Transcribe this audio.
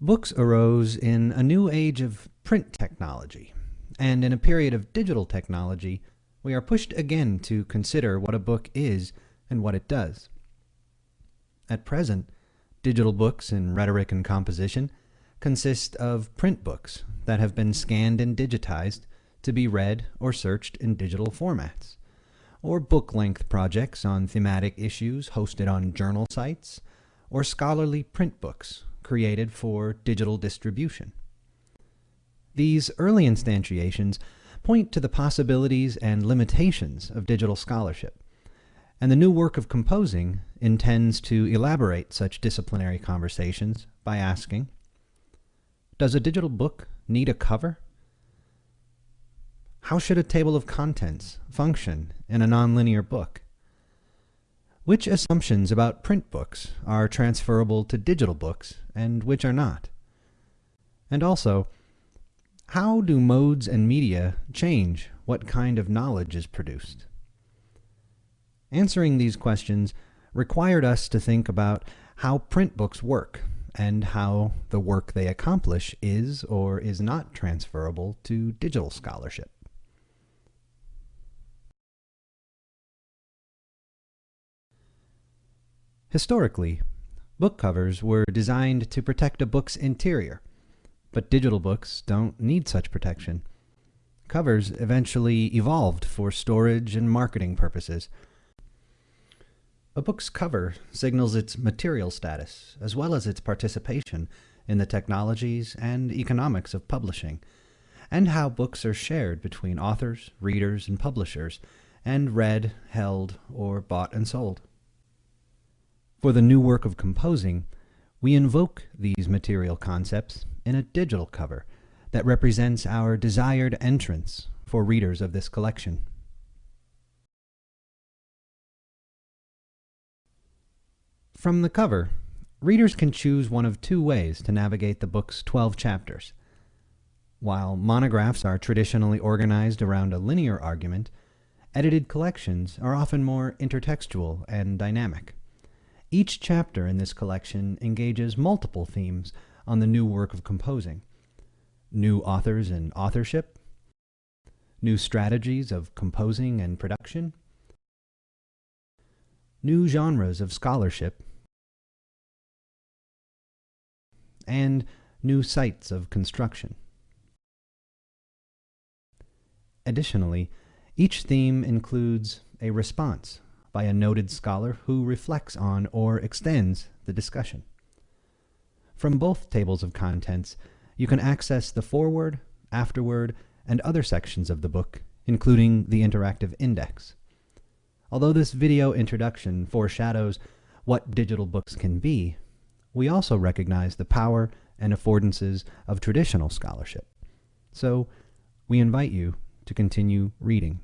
Books arose in a new age of print technology, and in a period of digital technology, we are pushed again to consider what a book is and what it does. At present, digital books in rhetoric and composition consist of print books that have been scanned and digitized to be read or searched in digital formats, or book-length projects on thematic issues hosted on journal sites, or scholarly print books created for digital distribution. These early instantiations point to the possibilities and limitations of digital scholarship, and the new work of composing intends to elaborate such disciplinary conversations by asking, does a digital book need a cover? How should a table of contents function in a nonlinear book? Which assumptions about print books are transferable to digital books and which are not? And also, how do modes and media change what kind of knowledge is produced? Answering these questions required us to think about how print books work and how the work they accomplish is or is not transferable to digital scholarship. Historically, book covers were designed to protect a book's interior, but digital books don't need such protection. Covers eventually evolved for storage and marketing purposes. A book's cover signals its material status, as well as its participation in the technologies and economics of publishing, and how books are shared between authors, readers, and publishers, and read, held, or bought and sold. For the new work of composing, we invoke these material concepts in a digital cover that represents our desired entrance for readers of this collection. From the cover, readers can choose one of two ways to navigate the book's 12 chapters. While monographs are traditionally organized around a linear argument, edited collections are often more intertextual and dynamic. Each chapter in this collection engages multiple themes on the new work of composing. New authors and authorship, new strategies of composing and production, new genres of scholarship, and new sites of construction. Additionally, each theme includes a response by a noted scholar who reflects on or extends the discussion. From both tables of contents, you can access the foreword, afterword, and other sections of the book, including the interactive index. Although this video introduction foreshadows what digital books can be, we also recognize the power and affordances of traditional scholarship. So we invite you to continue reading.